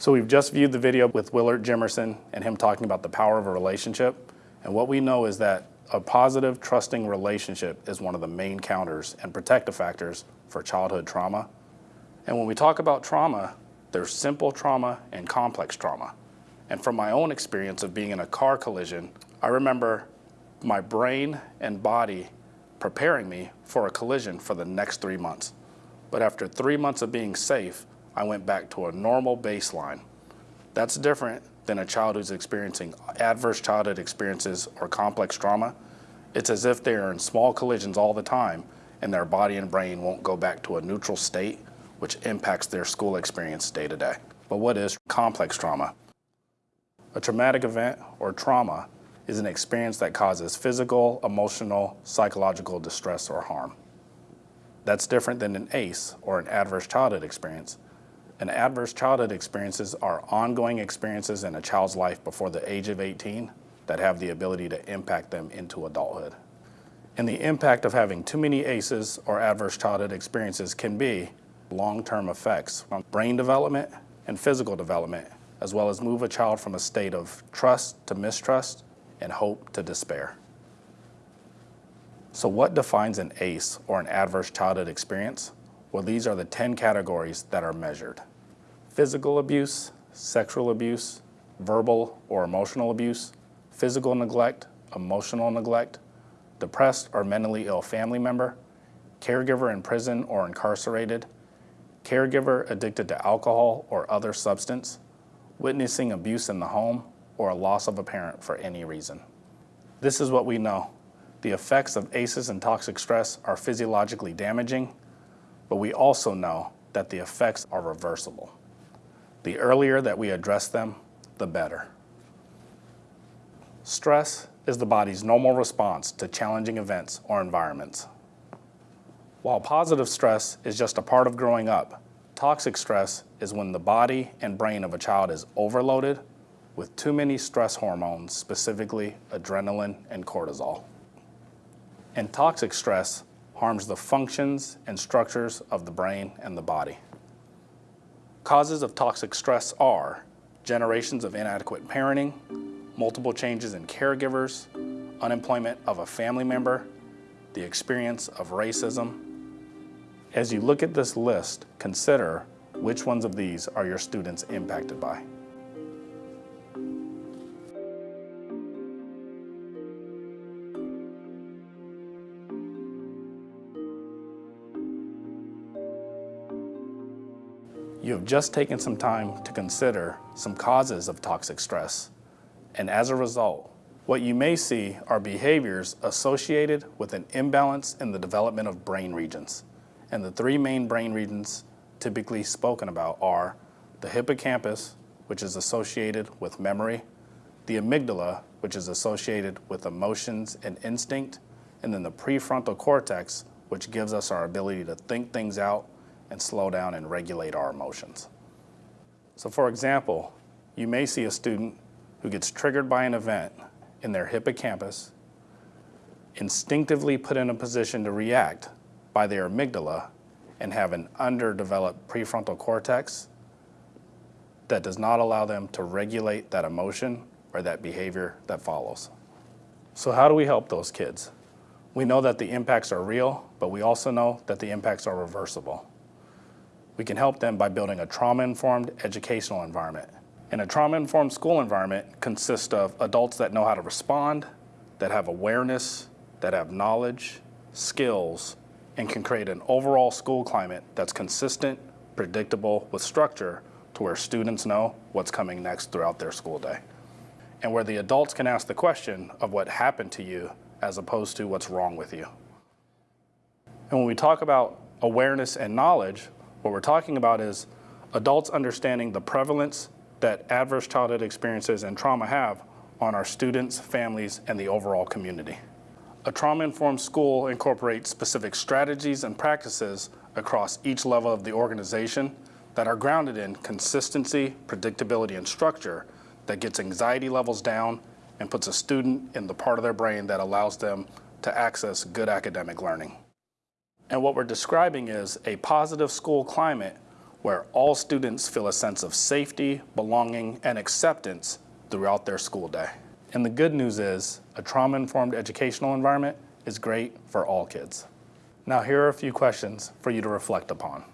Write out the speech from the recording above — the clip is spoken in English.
So we've just viewed the video with Willard Jimerson and him talking about the power of a relationship. And what we know is that a positive, trusting relationship is one of the main counters and protective factors for childhood trauma. And when we talk about trauma, there's simple trauma and complex trauma. And from my own experience of being in a car collision, I remember my brain and body preparing me for a collision for the next three months. But after three months of being safe, I went back to a normal baseline. That's different than a child who's experiencing adverse childhood experiences or complex trauma. It's as if they are in small collisions all the time and their body and brain won't go back to a neutral state, which impacts their school experience day to day. But what is complex trauma? A traumatic event or trauma is an experience that causes physical, emotional, psychological distress or harm. That's different than an ACE or an adverse childhood experience. An adverse childhood experiences are ongoing experiences in a child's life before the age of 18 that have the ability to impact them into adulthood. And the impact of having too many ACEs or adverse childhood experiences can be long-term effects on brain development and physical development, as well as move a child from a state of trust to mistrust and hope to despair. So what defines an ACE or an adverse childhood experience? Well, these are the 10 categories that are measured. Physical abuse, sexual abuse, verbal or emotional abuse, physical neglect, emotional neglect, depressed or mentally ill family member, caregiver in prison or incarcerated, caregiver addicted to alcohol or other substance, witnessing abuse in the home, or a loss of a parent for any reason. This is what we know. The effects of ACEs and toxic stress are physiologically damaging, but we also know that the effects are reversible. The earlier that we address them, the better. Stress is the body's normal response to challenging events or environments. While positive stress is just a part of growing up, toxic stress is when the body and brain of a child is overloaded with too many stress hormones, specifically adrenaline and cortisol. And toxic stress harms the functions and structures of the brain and the body. Causes of toxic stress are generations of inadequate parenting, multiple changes in caregivers, unemployment of a family member, the experience of racism. As you look at this list, consider which ones of these are your students impacted by. You have just taken some time to consider some causes of toxic stress. And as a result, what you may see are behaviors associated with an imbalance in the development of brain regions. And the three main brain regions typically spoken about are the hippocampus, which is associated with memory, the amygdala, which is associated with emotions and instinct, and then the prefrontal cortex, which gives us our ability to think things out and slow down and regulate our emotions. So for example, you may see a student who gets triggered by an event in their hippocampus, instinctively put in a position to react by their amygdala and have an underdeveloped prefrontal cortex that does not allow them to regulate that emotion or that behavior that follows. So how do we help those kids? We know that the impacts are real, but we also know that the impacts are reversible. We can help them by building a trauma-informed educational environment. And a trauma-informed school environment consists of adults that know how to respond, that have awareness, that have knowledge, skills, and can create an overall school climate that's consistent, predictable, with structure to where students know what's coming next throughout their school day. And where the adults can ask the question of what happened to you as opposed to what's wrong with you. And when we talk about awareness and knowledge, what we're talking about is adults understanding the prevalence that adverse childhood experiences and trauma have on our students, families, and the overall community. A trauma-informed school incorporates specific strategies and practices across each level of the organization that are grounded in consistency, predictability, and structure that gets anxiety levels down and puts a student in the part of their brain that allows them to access good academic learning. And what we're describing is a positive school climate where all students feel a sense of safety, belonging, and acceptance throughout their school day. And the good news is a trauma-informed educational environment is great for all kids. Now here are a few questions for you to reflect upon.